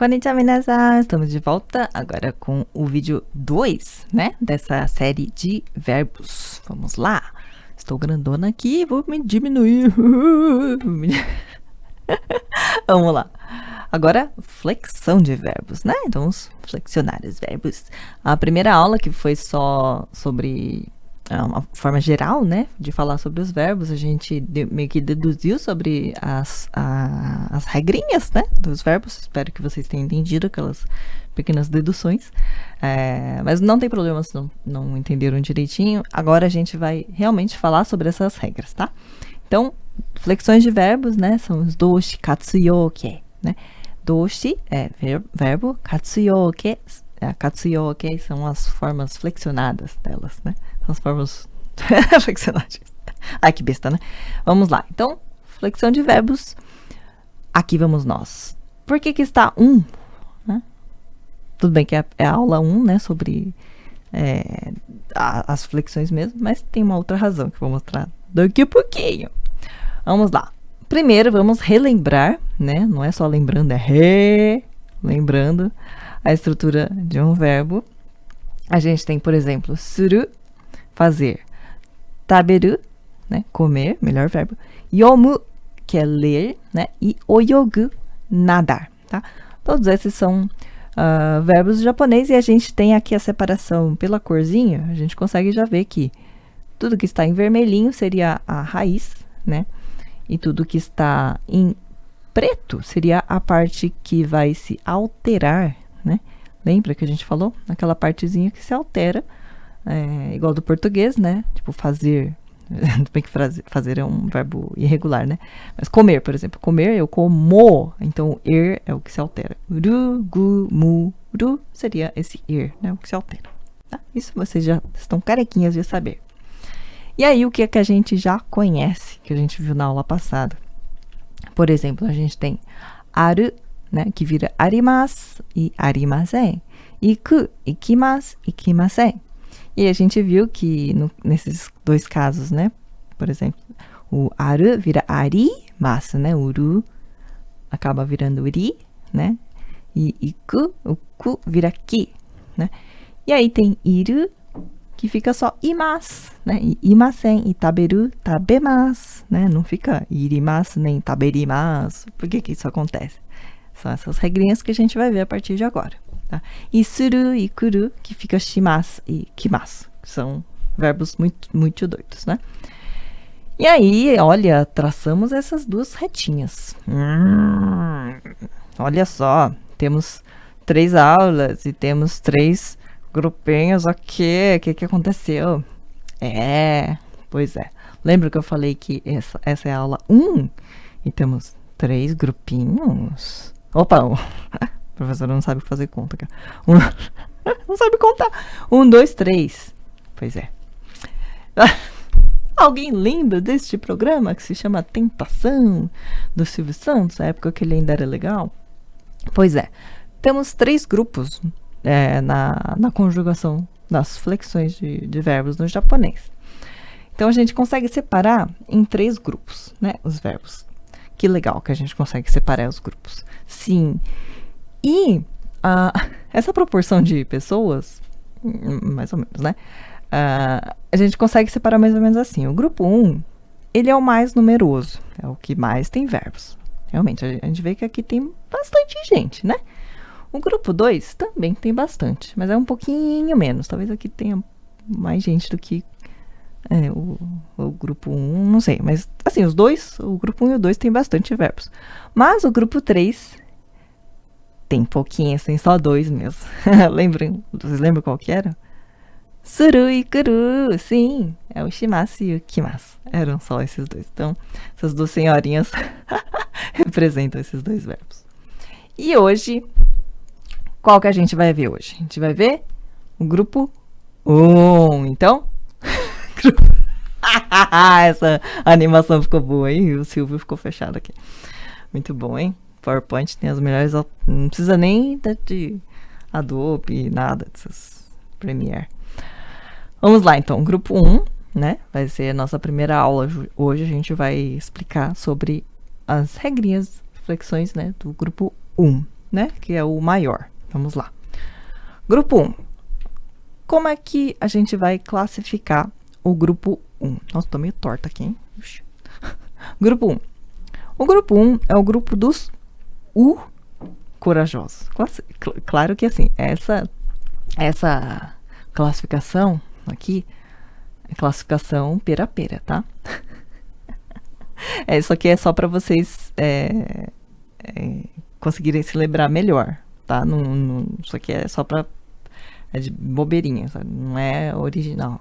Konnichiwa, minasan! Estamos de volta agora com o vídeo 2, né? Dessa série de verbos. Vamos lá! Estou grandona aqui, vou me diminuir. Vamos lá. Agora, flexão de verbos, né? Então, vamos flexionar os verbos. A primeira aula, que foi só sobre uma forma geral, né, de falar sobre os verbos, a gente meio que deduziu sobre as, a, as regrinhas, né, dos verbos. Espero que vocês tenham entendido aquelas pequenas deduções. É, mas não tem problema se não, não entenderam direitinho. Agora a gente vai realmente falar sobre essas regras, tá? Então, flexões de verbos, né, são os doshi, katsuyoke, né? Doshi é verbo, katsuyoke, é, katsuyoke são as formas flexionadas delas, né? As formas. Ai, que besta, né? Vamos lá. Então, flexão de verbos. Aqui vamos nós. Por que que está um? Né? Tudo bem que é, é a aula 1, um, né? Sobre é, a, as flexões mesmo, mas tem uma outra razão que eu vou mostrar daqui a pouquinho. Vamos lá. Primeiro, vamos relembrar, né? Não é só lembrando, é re... Lembrando a estrutura de um verbo. A gente tem, por exemplo, suru, fazer. Taberu, né, comer, melhor verbo. Yomu, que é ler, né, e oyogu, nadar, tá? Todos esses são uh, verbos japonês e a gente tem aqui a separação pela corzinha, a gente consegue já ver que tudo que está em vermelhinho seria a raiz, né? E tudo que está em preto seria a parte que vai se alterar, né? Lembra que a gente falou? Aquela partezinha que se altera é, igual do português, né? Tipo, fazer. Bem que fazer é um verbo irregular, né? Mas comer, por exemplo. Comer, eu como. Então, er é o que se altera. Ru, gu, mu, ru seria esse er, né? O que se altera. Tá? Isso vocês já estão carequinhas de saber. E aí, o que é que a gente já conhece, que a gente viu na aula passada? Por exemplo, a gente tem aru, né? Que vira arimas e arimasen. Iku, ikimas, ikimasen. E a gente viu que no, nesses dois casos, né? Por exemplo, o aru vira ari, massa, né? Uru acaba virando uri, né? E iku, o ku vira ki, né? E aí tem iru, que fica só imas, né? E imasen e taberu, tabemas, né? Não fica irimas nem taberimas. Por que que isso acontece? São essas regrinhas que a gente vai ver a partir de agora. Tá? E suru e kuru, que fica shimasu e kimasu, que são verbos muito, muito doidos, né? E aí, olha, traçamos essas duas retinhas. Hum, olha só, temos três aulas e temos três grupinhos aqui. O que, que aconteceu? É, pois é. Lembra que eu falei que essa, essa é a aula 1? E temos três grupinhos. Opa, professora não sabe fazer conta, cara. Um, não sabe contar. Um, dois, três. Pois é. Alguém lembra deste programa que se chama Tentação, do Silvio Santos, a época que ele ainda era legal? Pois é. Temos três grupos é, na, na conjugação das flexões de, de verbos no japonês. Então a gente consegue separar em três grupos, né, os verbos. Que legal que a gente consegue separar os grupos. Sim, e essa proporção de pessoas, mais ou menos, né? Uh, a gente consegue separar mais ou menos assim. O grupo 1, ele é o mais numeroso, é o que mais tem verbos. Realmente, a gente vê que aqui tem bastante gente, né? O grupo 2 também tem bastante, mas é um pouquinho menos. Talvez aqui tenha mais gente do que é, o, o, grupo 1, um, não sei. Mas, assim, os dois, o grupo 1 um e o 2 tem bastante verbos. Mas o grupo 3 tem pouquinhos, tem só dois mesmo. Lembram? Vocês lembram qual que era? Suru e Kuru, sim, é o Shimasu e o Kimasu. Eram só esses dois. Então, essas duas senhorinhas representam esses dois verbos. E hoje, qual que a gente vai ver hoje? A gente vai ver o grupo 1. Um. Então, essa animação ficou boa, hein? O Silvio ficou fechado aqui. Muito bom, hein? PowerPoint tem as melhores. Não precisa nem de Adobe, nada dessas Premiere. Vamos lá, então. Grupo 1, né? Vai ser a nossa primeira aula. Hoje a gente vai explicar sobre as regrinhas, flexões, né? Do grupo 1, né? Que é o maior. Vamos lá. Grupo 1. Como é que a gente vai classificar o grupo 1? Nossa, tô meio torta aqui, hein? grupo 1. O grupo 1 é o grupo dos U corajosos. Claro que assim, essa, essa classificação aqui é classificação pera-pera, tá? é, isso aqui é só para vocês é, é, conseguirem se lembrar melhor, tá? Não, não, isso aqui é só para é de bobeirinha, sabe? não é original.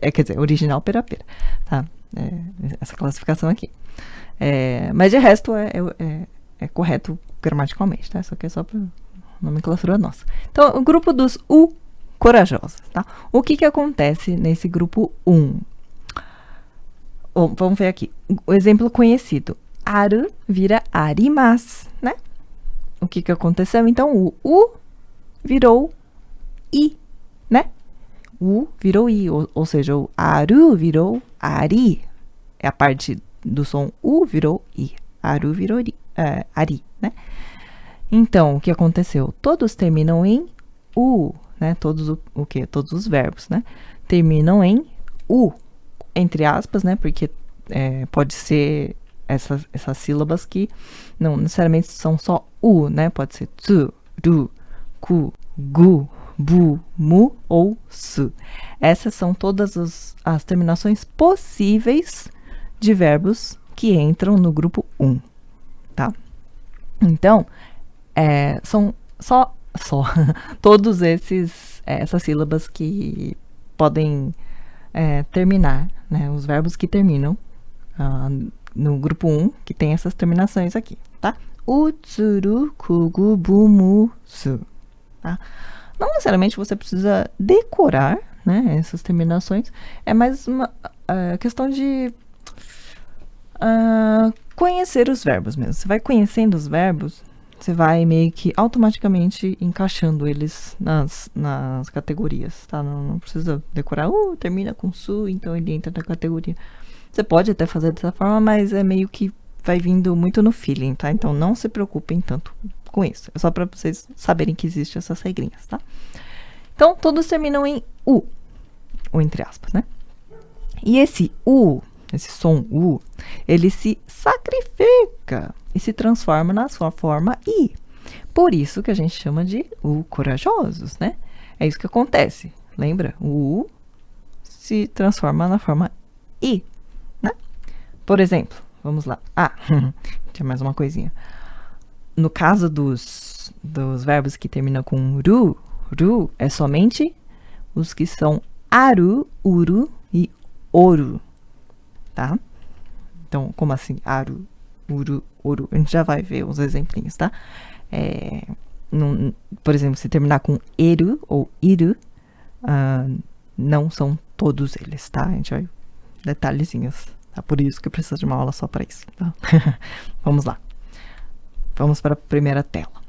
É, quer dizer, original pera-pera, tá? É, essa classificação aqui. É, mas de resto é, é, correto gramaticalmente, tá? Isso aqui é só para nomenclatura nossa. Então, o grupo dos U corajosos, tá? O que que acontece nesse grupo 1? Oh, vamos ver aqui. O exemplo conhecido. Aru vira arimas, né? O que que aconteceu? Então, o U virou I, né? U virou I, ou, ou seja, o aru virou ari. É a parte do som U virou I. Aru virou ri, uh, ari, né? Então, o que aconteceu? Todos terminam em U, né? Todos o, o? Todos os verbos, né? Terminam em U, entre aspas, né? Porque é, pode ser essas, essas sílabas que não necessariamente são só U, né? Pode ser tsu, ru, ku, gu, bu, mu ou su. Essas são todas os, as terminações possíveis de verbos que entram no grupo 1, tá? Então, é, são só, só todos esses, é, essas sílabas que podem é, terminar, né? Os verbos que terminam uh, no grupo 1, que tem essas terminações aqui, tá? Utsuru, kugu, bumu, su, tá? Não necessariamente você precisa decorar, né, essas terminações, é mais uma uh, questão de uh, conhecer os verbos mesmo. Você vai conhecendo os verbos, você vai meio que automaticamente encaixando eles nas, nas categorias, tá? Não, não precisa decorar, uh, termina com su, então ele entra na categoria. Você pode até fazer dessa forma, mas é meio que vai vindo muito no feeling, tá? Então não se preocupem tanto com isso. É só para vocês saberem que existem essas regrinhas, tá? Então, todos terminam em U, ou entre aspas, né? E esse U, esse som U, ele se sacrifica e se transforma na sua forma I. Por isso que a gente chama de U corajosos, né? É isso que acontece. Lembra? O U se transforma na forma I, né? Por exemplo, vamos lá. Ah, tinha mais uma coisinha. No caso dos, dos verbos que terminam com ru, ru é somente os que são aru, uru e oru, tá? Então, como assim? Aru, uru, oru. A gente já vai ver os exemplinhos, tá? É, num, por exemplo, se terminar com eru ou iru, uh, não são todos eles, tá? A gente vai detalhezinhos. Tá? Por isso que eu preciso de uma aula só para isso, tá? Vamos lá. Vamos para a primeira tela.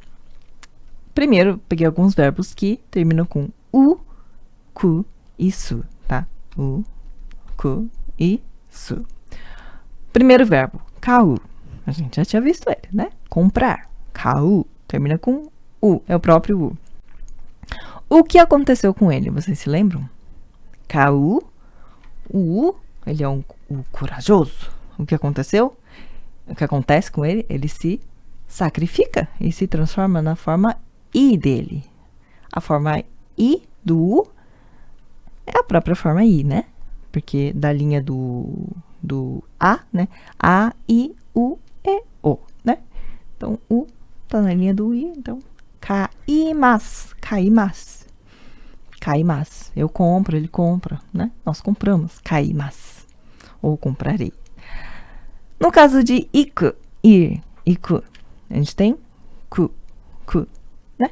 Primeiro, peguei alguns verbos que terminam com u, ku e su, tá? U, ku e Primeiro verbo, kau. A gente já tinha visto ele, né? Comprar. Kau. Termina com u, é o próprio u. O que aconteceu com ele? Vocês se lembram? Kau, u, ele é um o corajoso. O que aconteceu? O que acontece com ele? Ele se sacrifica e se transforma na forma I dele. A forma I do U é a própria forma I, né? Porque da linha do, do A, né? A, I, U, E, O, né? Então, U tá na linha do I, então kaimas, kaimas, kaimas. Eu compro, ele compra, né? Nós compramos, kaimas, ou comprarei. No caso de iku, ir, iku, a gente tem ku, ku, né?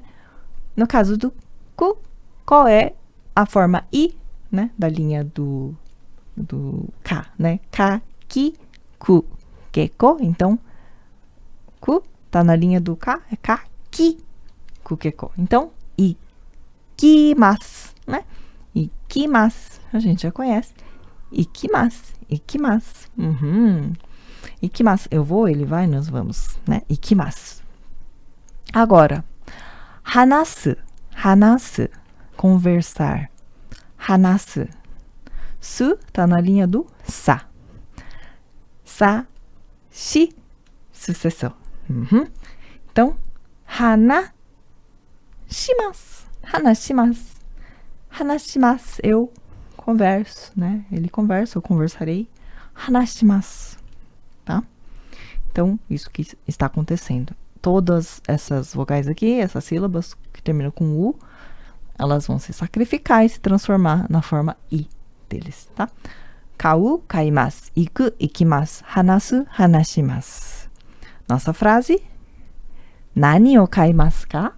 No caso do ku, qual é a forma i, né? Da linha do, do ka, né? Ka, ki, ku, keko. Então, ku tá na linha do ka, é ka, ki, ku, keko. Então, ikimasu, né? Ikimasu, a gente já conhece. Ikimasu, ikimasu. Uhum. Ikimasu, eu vou, ele vai, nós vamos, né? Ikimasu. Agora, hanasu, hanasu, conversar. Hanasu. Su tá na linha do sa. Sa, shi, sucessão. Uhum. Então, hana, shimasu. Hanashimasu. Hanashimasu. Eu converso, né? Ele conversa, eu conversarei. Hanashimasu. Tá? Então, isso que está acontecendo. Todas essas vogais aqui, essas sílabas que terminam com U, elas vão se sacrificar e se transformar na forma I deles, tá? Kau, kaimasu, iku, ikimasu, hanasu, hanashimasu. Nossa frase. Nani o kaimasu ka?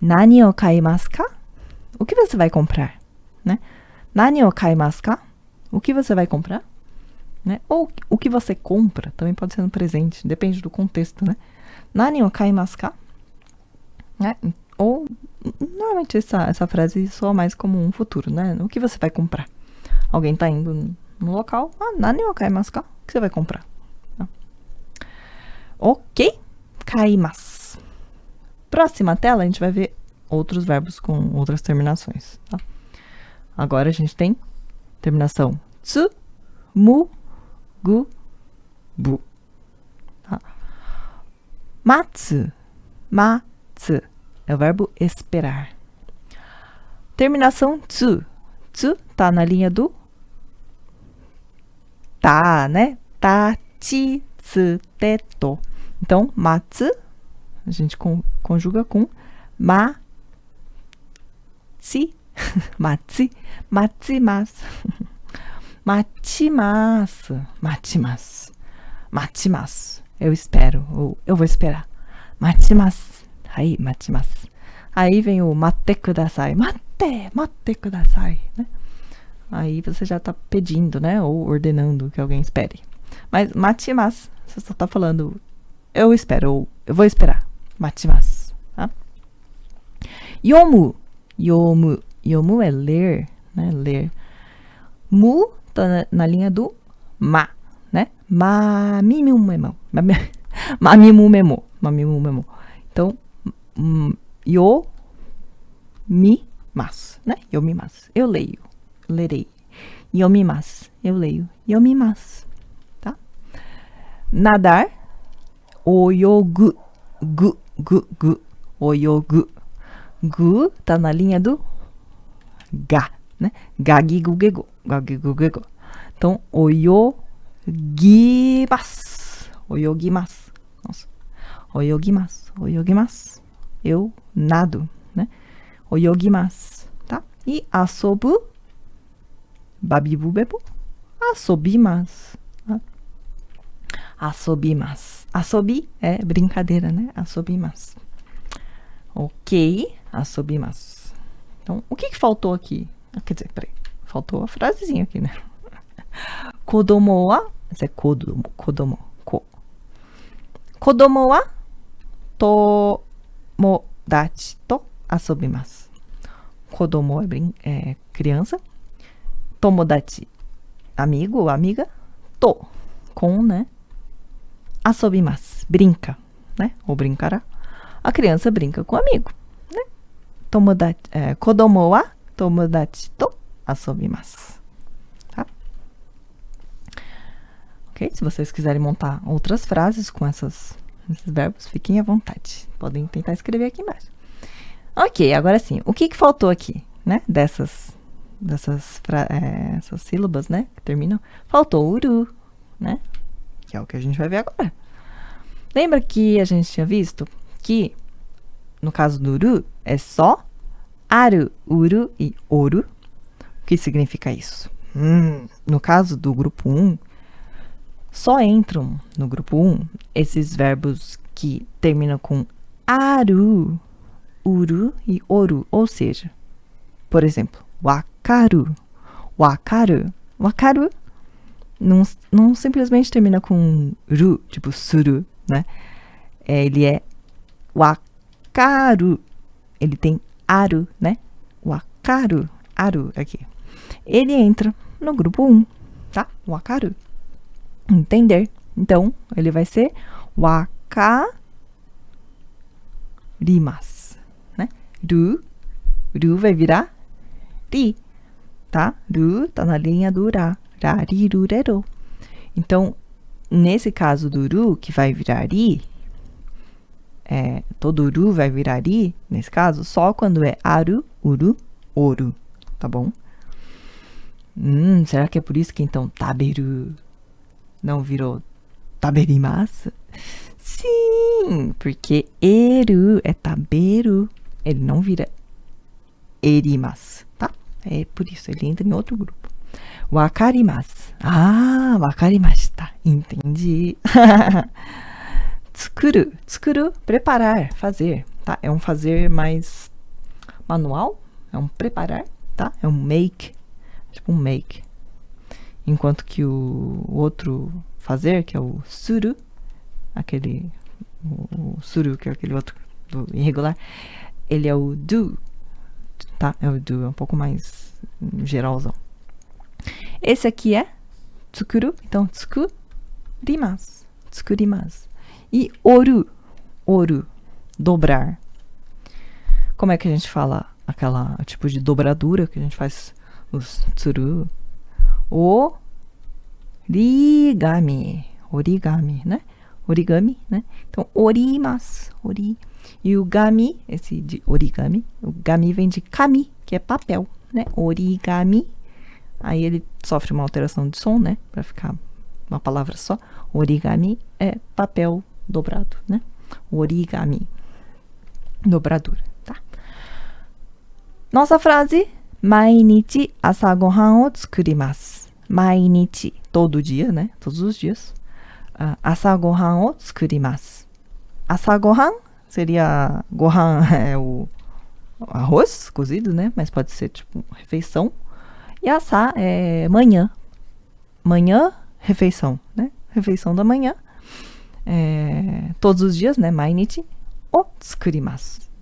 Nani o kaimasu ka? O que você vai comprar? Né? Nani o kaimasu ka? O que você vai comprar? Né? Ou o que você compra, também pode ser no presente, depende do contexto, né? Nani o kaimasu ka? Né? Ou, normalmente essa, essa frase soa mais como um futuro, né? O que você vai comprar? Alguém tá indo no local, ah, nani o kaimasu ka? O que você vai comprar? Tá? Ok, kaimasu. Próxima tela, a gente vai ver outros verbos com outras terminações, tá? Agora a gente tem terminação tsu, mu, gu, bu. Tá? Matsu, matsu é o verbo esperar. Terminação tsu. Tsu tá na linha do tá, né? Tachi, tsu, teto. Então, matsu, a gente conjuga com ma, si, matsi, matsimasu. Machimasu, machimasu, machimasu. Eu espero, ou eu vou esperar. Machimasu. Aí, machimasu. Aí vem o mate kudasai. Mate, mate kudasai, né? Aí você já tá pedindo, né? Ou ordenando que alguém espere. Mas machimasu, você só tá falando eu espero, ou eu vou esperar. Machimasu, tá? Yomu, yomu. Yomu é ler, né? Ler. Mu tá na, linha do ma, né? Mamimu memo. Mamimu memo. Mamimu memo. Então, yo mi mas, né? Yo mi mas. Eu leio. Lerei. Mas. Eu leio. Yo mi mas. Tá? Nadar. Oyogu. Gu, gu, gu. Oyogu. Gu tá na linha do ga, né? Gagigugego. Gagigugego. Então, oyogimasu. Oyogimasu. Nossa. Oyogimasu. Oyogimasu. Eu nado, né? Oyogimasu, tá? E asobu. Babibu bebo. Asobimasu. Tá? Asobimasu. Asobi é brincadeira, né? Asobimasu. Ok. Asobimasu. Então, o que, que faltou aqui? Ah, quer dizer, peraí. Faltou a frasezinha aqui, né? Kodomo wa, é kodomo, kodomo, ko. Kodomo wa tomodachi to asobimasu. Kodomo é, brin é criança. Tomodachi, amigo ou amiga. To, com, né? Asobimasu, brinca, né? Ou brincará. A criança brinca com o amigo, né? Tomodachi, é, kodomo wa tomodachi to asobimasu. Tá? Ok? Se vocês quiserem montar outras frases com essas, esses verbos, fiquem à vontade. Podem tentar escrever aqui embaixo. Ok, agora sim. O que, que faltou aqui, né? Dessas, dessas é, essas sílabas, né? Que terminam. Faltou uru, né? Que é o que a gente vai ver agora. Lembra que a gente tinha visto que, no caso do uru, é só aru, uru e oru. O que significa isso? Hum, no caso do grupo 1, só entram no grupo 1 esses verbos que terminam com aru, uru e oru, ou seja, por exemplo, wakaru, wakaru, wakaru não, não simplesmente termina com ru, tipo suru, né? É, ele é wakaru, ele tem aru, né? Wakaru, aru aqui. Ele entra no grupo 1, tá? Wakaru. Entender. Então, ele vai ser waka rimas, né? Ru, ru vai virar ri, tá? Ru tá na linha do ra, ra, ri, ru, re, ro. Então, nesse caso do ru, que vai virar ri, é, todo ru vai virar ri, nesse caso, só quando é aru, uru, oru, tá bom? Hum, será que é por isso que então taberu não virou taberimasu? Sim, porque eru é taberu, ele não vira erimasu, tá? É por isso, ele entra em outro grupo. Wakarimasu. Ah, wakarimashita. Entendi. tsukuru. Tsukuru, preparar, fazer, tá? É um fazer mais manual, é um preparar, tá? É um make, tipo um make. Enquanto que o outro fazer, que é o suru, aquele o, suru, que é aquele outro do irregular, ele é o do, tá? É o do, é um pouco mais geralzão. Esse aqui é tsukuru, então tsukurimasu, tsukurimasu. E oru, oru, dobrar. Como é que a gente fala aquela tipo de dobradura que a gente faz os tsuru? Origami, origami, né? Origami, né? Então, orimas, ori. E o gami, esse de origami, o gami vem de kami, que é papel, né? Origami. Aí ele sofre uma alteração de som, né? Para ficar uma palavra só. Origami é papel dobrado, né? Origami, dobradura, tá? Nossa frase, mainichi asa gohan o tsukurimasu. Mainichi, todo dia, né? Todos os dias. Uh, asa gohan o tsukurimasu. Asa gohan seria gohan é o arroz cozido, né? Mas pode ser tipo refeição. E asa é manhã. Manhã, refeição, né? Refeição da manhã é, todos os dias, né? Mainichi o.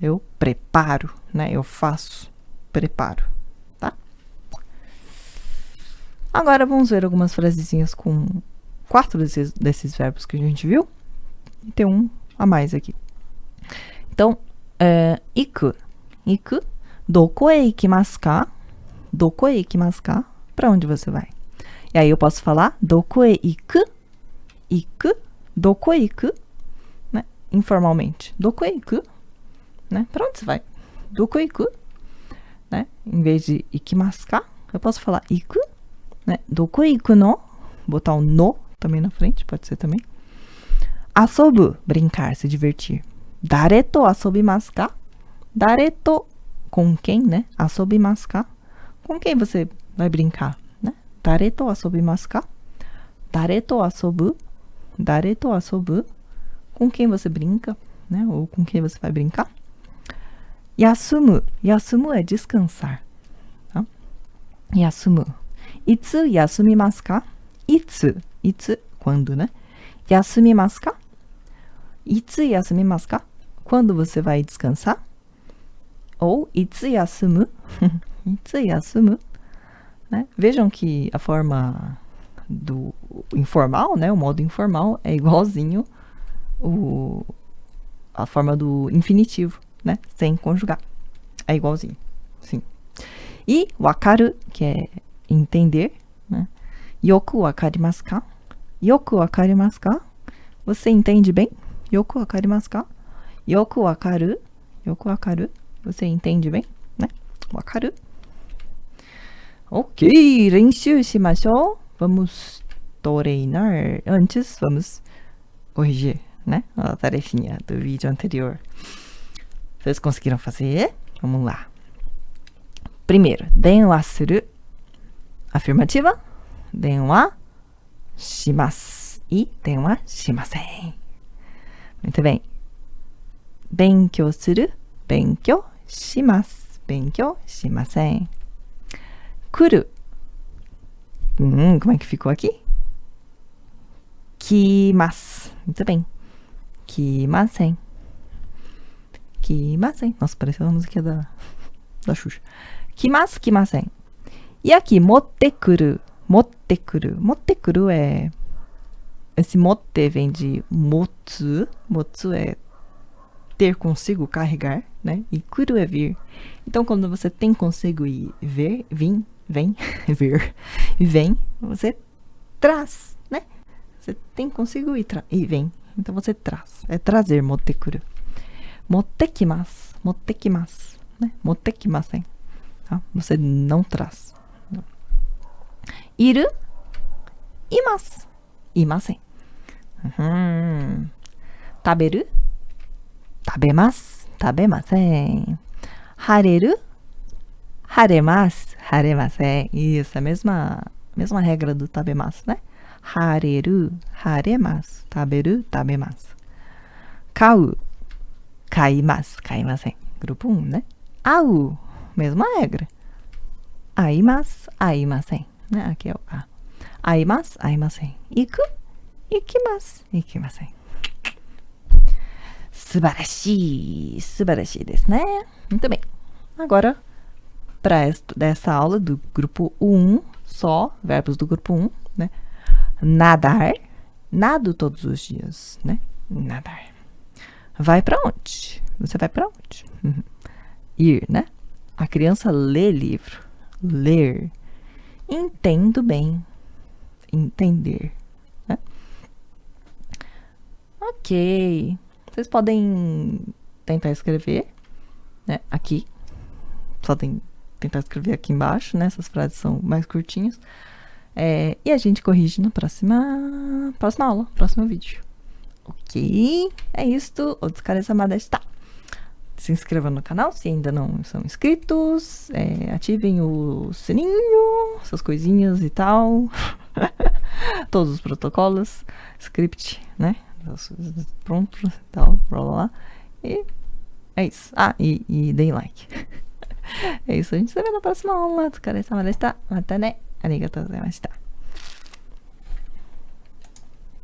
Eu preparo, né? Eu faço, preparo? Agora vamos ver algumas frasezinhas com quatro desses, desses verbos que a gente viu. E tem um a mais aqui. Então, é, iku. Iku. Doko e ikimasu ka? Doko e ikimasu ka? Pra onde você vai? E aí eu posso falar doko e iku? Iku Dokoiku, né? Informalmente. Dokoiku, né? Pra onde você vai? Dokoiku, né? Em vez de ikimasu ka, eu posso falar iku, né? Dokoiku no, botar o no também na frente, pode ser também. Asobu, brincar, se divertir. Dareto asobimasu ka? Dareto, com quem, né? Asobimasu ka? Com quem você vai brincar, né? Dareto asobimasu ka? Dareto asobu Dareto asobu. Com quem você brinca, né? Ou com quem você vai brincar. Yasumu. Yasumu é descansar. Tá? Yasumu. Itsu yasumimasu ka? Itsu. Itsu, quando, né? Yasumimasu ka? Itsu yasumimasu ka? Quando você vai descansar? Ou itsu yasumu? itsu yasumu. Né? Vejam que a forma do informal, né? O modo informal é igualzinho o, a forma do infinitivo, né? Sem conjugar. É igualzinho, sim. E wakaru, que é entender, né? Yoku wakarimasu ka? Yoku wakarimasu ka? Você entende bem? Yoku wakarimasu ka? Yoku wakaru? Yoku wakaru? Você entende bem? Né? Wakaru? Ok, renshu shimashou. Vamos treinar. Antes, vamos corrigir, né? A tarefinha do vídeo anterior. Vocês conseguiram fazer? Vamos lá. Primeiro, denwa suru Afirmativa. Denwa shimasu. E denwa shimasen. Muito bem. Benkyou suru. Benkyou shimasu. Benkyou shimasen. Kuru. Hum, como é que ficou aqui? Kimasu. Muito bem. Kimasen. Kimasen. Nossa, pareceu uma música da, da Xuxa. Kimasu, kimasen. E aqui, motekuru. Motekuru. Motekuru é... Esse mote vem de motsu. Motsu é ter consigo carregar, né? E kuru é vir. Então, quando você tem consigo e ver, vim, vem, ver, e vem, você traz, né? Você tem consigo e, e vem. Então, você traz. É trazer, motekuru. Motekimasu, motekimasu, né? Motekimasen. Tá? Você não traz. Iru, imasu, imasen. Uhum. Taberu, tabemasu, tabemasen. Hareru, haremasu, haremasen. Isso, a mesma, mesma regra do tabemasu, né? Hareru, haremasu, taberu, tabemasu. Kau, kaimasu, kaimasen. Grupo 1, um, né? Au, mesma regra. Aimasu, aimasen né? Aqui é o A. Aimas, aimasen. Iku, ikimasu, ikimasen. Subarashi, subarashi desu, né? Muito bem. Agora, para essa aula do grupo 1, só verbos do grupo 1, né? Nadar, nado todos os dias, né? Nadar. Vai para onde? Você vai para onde? Uhum. Ir, né? A criança lê livro. Ler. Entendo bem. Entender. Né? Ok. Vocês podem tentar escrever né, aqui. Podem tentar escrever aqui embaixo, né? Essas frases são mais curtinhas. É, e a gente corrige na próxima, próxima aula, próximo vídeo. Ok? É isto. O Samada está. Se inscrevam no canal se ainda não são inscritos. É, ativem o sininho, essas coisinhas e tal. Todos os protocolos, script, né? pronto, tal, blá blá blá. E é isso. Ah, e, e deem like. é isso, a gente se vê na próxima aula. Mata ne. Arigatou gozaimashita.